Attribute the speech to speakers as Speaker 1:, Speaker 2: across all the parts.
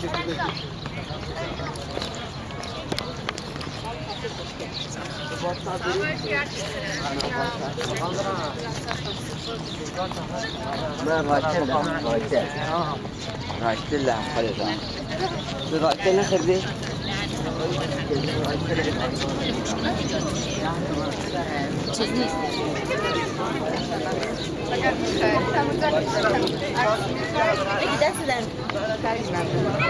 Speaker 1: ما راكل راكل راكل لها خليطة راكل لها خربي Çizmiş. Tamam, tamam.
Speaker 2: Gidersin. Karizma.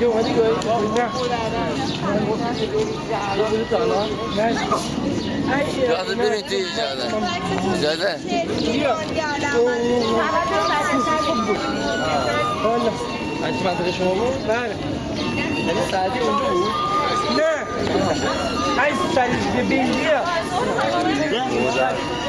Speaker 3: Chung hadi
Speaker 4: gửi Đừng ra Đừng ra nó Này Kadın üretiyor zaten.
Speaker 3: Zaten.
Speaker 4: Öyle. Annem arkadaşım oldu. Ben. Ben sadece uyuyorum. Ne? Ay sen de bilmiyor. Ne?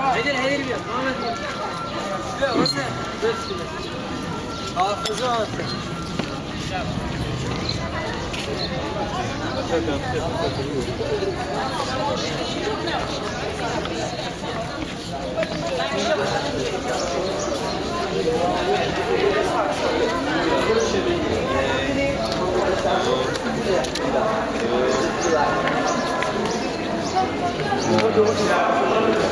Speaker 4: Hayır hayır bir. Devam et. Hafızı hafızı. Thank you. 上司が。